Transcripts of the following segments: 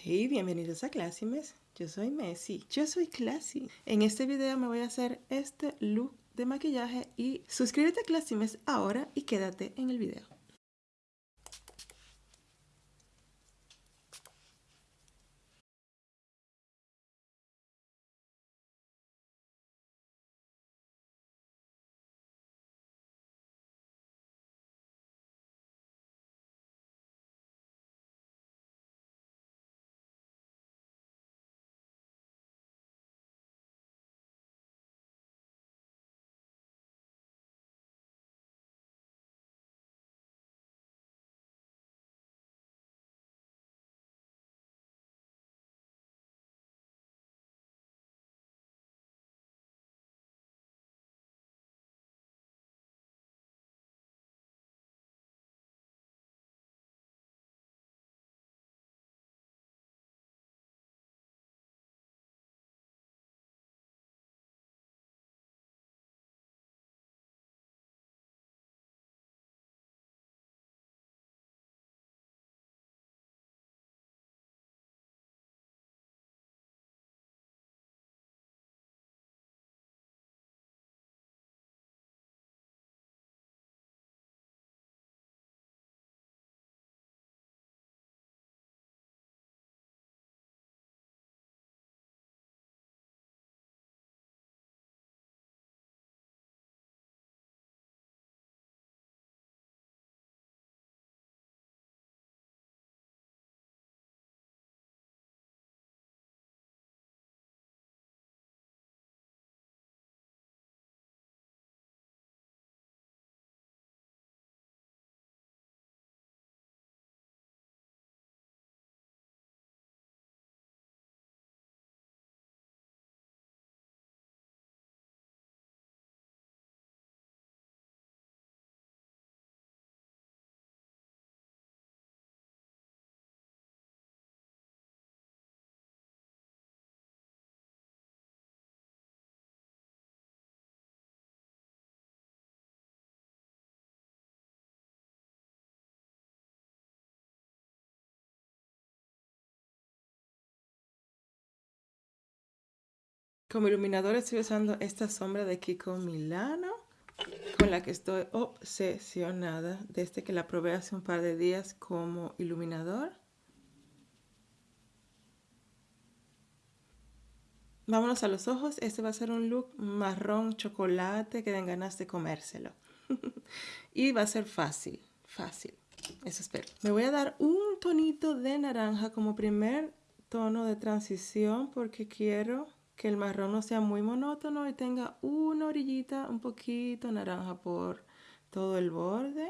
Hey, bienvenidos a Classymes. Yo soy Messi. Yo soy Classy. En este video me voy a hacer este look de maquillaje y suscríbete a Classymes ahora y quédate en el video. Como iluminador estoy usando esta sombra de Kiko Milano, con la que estoy obsesionada desde que la probé hace un par de días como iluminador. Vámonos a los ojos. Este va a ser un look marrón chocolate que den ganas de comérselo. y va a ser fácil, fácil. Eso espero. Me voy a dar un tonito de naranja como primer tono de transición porque quiero que el marrón no sea muy monótono y tenga una orillita un poquito naranja por todo el borde.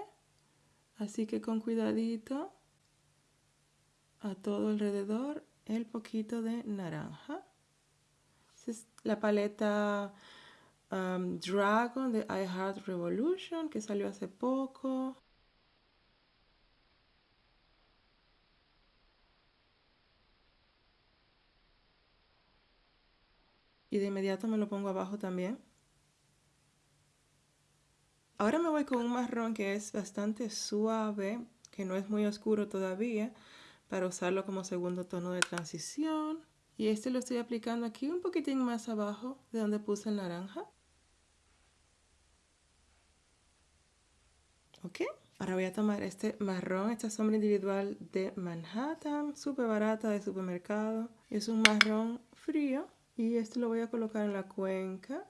Así que con cuidadito a todo alrededor el poquito de naranja. es la paleta um, Dragon de I Heart Revolution que salió hace poco. Y de inmediato me lo pongo abajo también. Ahora me voy con un marrón que es bastante suave, que no es muy oscuro todavía, para usarlo como segundo tono de transición. Y este lo estoy aplicando aquí un poquitín más abajo de donde puse el naranja. ¿Ok? Ahora voy a tomar este marrón, esta sombra individual de Manhattan, súper barata de supermercado. Es un marrón frío y esto lo voy a colocar en la cuenca.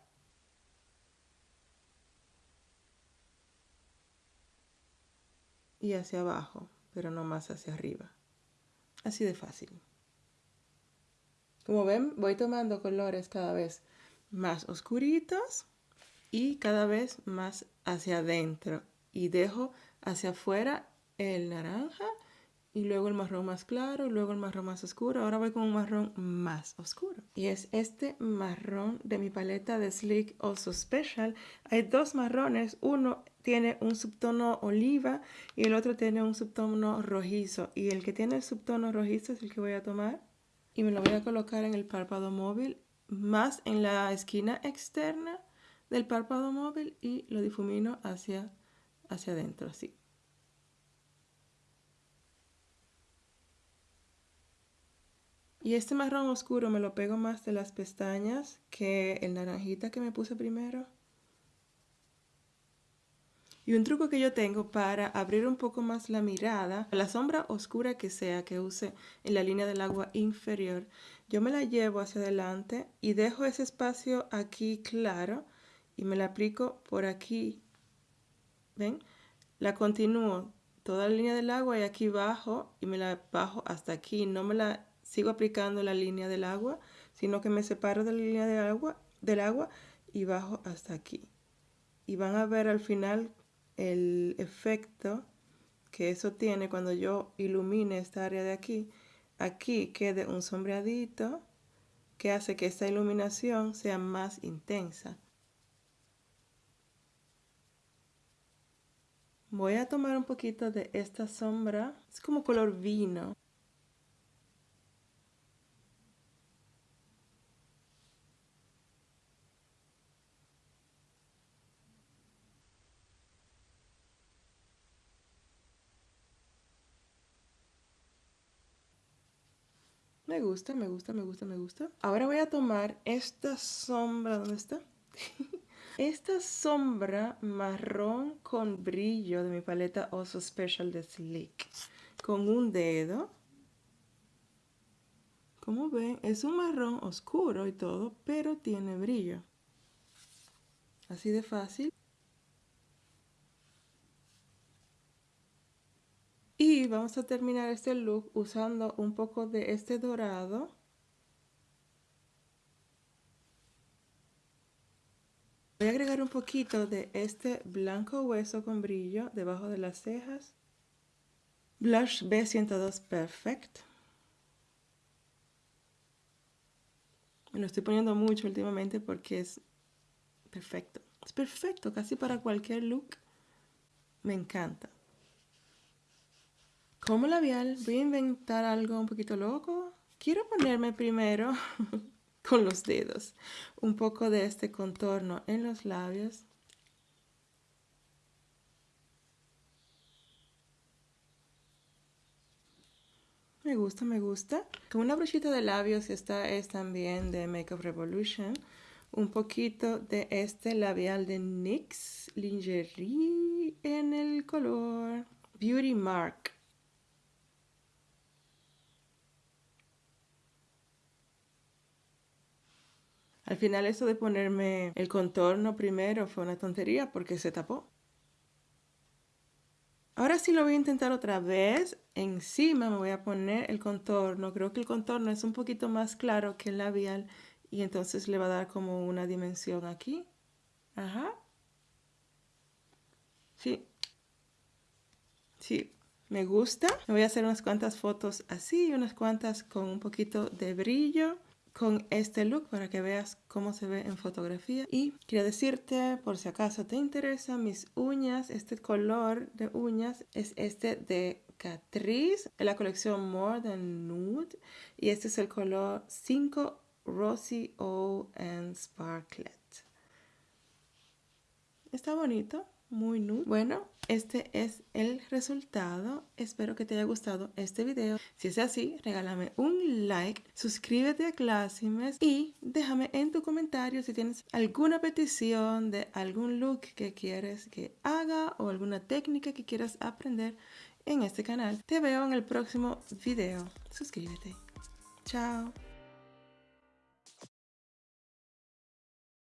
Y hacia abajo, pero no más hacia arriba. Así de fácil. Como ven, voy tomando colores cada vez más oscuritos y cada vez más hacia adentro. Y dejo hacia afuera el naranja y luego el marrón más claro y luego el marrón más oscuro. Ahora voy con un marrón más oscuro. Y es este marrón de mi paleta de Sleek Also Special. Hay dos marrones. Uno tiene un subtono oliva y el otro tiene un subtono rojizo. Y el que tiene el subtono rojizo es el que voy a tomar. Y me lo voy a colocar en el párpado móvil, más en la esquina externa del párpado móvil y lo difumino hacia, hacia adentro, así. Y este marrón oscuro me lo pego más de las pestañas que el naranjita que me puse primero. Y un truco que yo tengo para abrir un poco más la mirada, la sombra oscura que sea que use en la línea del agua inferior, yo me la llevo hacia adelante y dejo ese espacio aquí claro y me la aplico por aquí. ¿Ven? La continúo toda la línea del agua y aquí bajo y me la bajo hasta aquí. No me la sigo aplicando la línea del agua, sino que me separo de la línea del agua, del agua y bajo hasta aquí. Y van a ver al final el efecto que eso tiene cuando yo ilumine esta área de aquí, aquí quede un sombreadito que hace que esta iluminación sea más intensa. Voy a tomar un poquito de esta sombra, es como color vino. Me gusta, me gusta, me gusta, me gusta. Ahora voy a tomar esta sombra, ¿dónde está? esta sombra marrón con brillo de mi paleta Oso Special de Sleek. Con un dedo. Como ven, es un marrón oscuro y todo, pero tiene brillo. Así de fácil. Vamos a terminar este look usando un poco de este dorado. Voy a agregar un poquito de este blanco hueso con brillo debajo de las cejas. Blush B102 Perfect. Me lo estoy poniendo mucho últimamente porque es perfecto. Es perfecto casi para cualquier look. Me encanta. Como labial voy a inventar algo un poquito loco. Quiero ponerme primero con los dedos un poco de este contorno en los labios. Me gusta, me gusta. Con una brochita de labios, esta es también de Makeup Revolution. Un poquito de este labial de NYX Lingerie en el color Beauty Mark. Al final eso de ponerme el contorno primero fue una tontería porque se tapó. Ahora sí lo voy a intentar otra vez. Encima me voy a poner el contorno. Creo que el contorno es un poquito más claro que el labial y entonces le va a dar como una dimensión aquí. Ajá. Sí. Sí, me gusta. Me voy a hacer unas cuantas fotos así y unas cuantas con un poquito de brillo con este look para que veas cómo se ve en fotografía. Y quiero decirte, por si acaso te interesa, mis uñas, este color de uñas es este de Catrice, en la colección More Than Nude. Y este es el color 5 Rosy O and Sparklet. Está bonito muy nude. Bueno, este es el resultado. Espero que te haya gustado este video. Si es así, regálame un like, suscríbete a Classimes y déjame en tu comentario si tienes alguna petición de algún look que quieres que haga o alguna técnica que quieras aprender en este canal. Te veo en el próximo video. Suscríbete. Chao.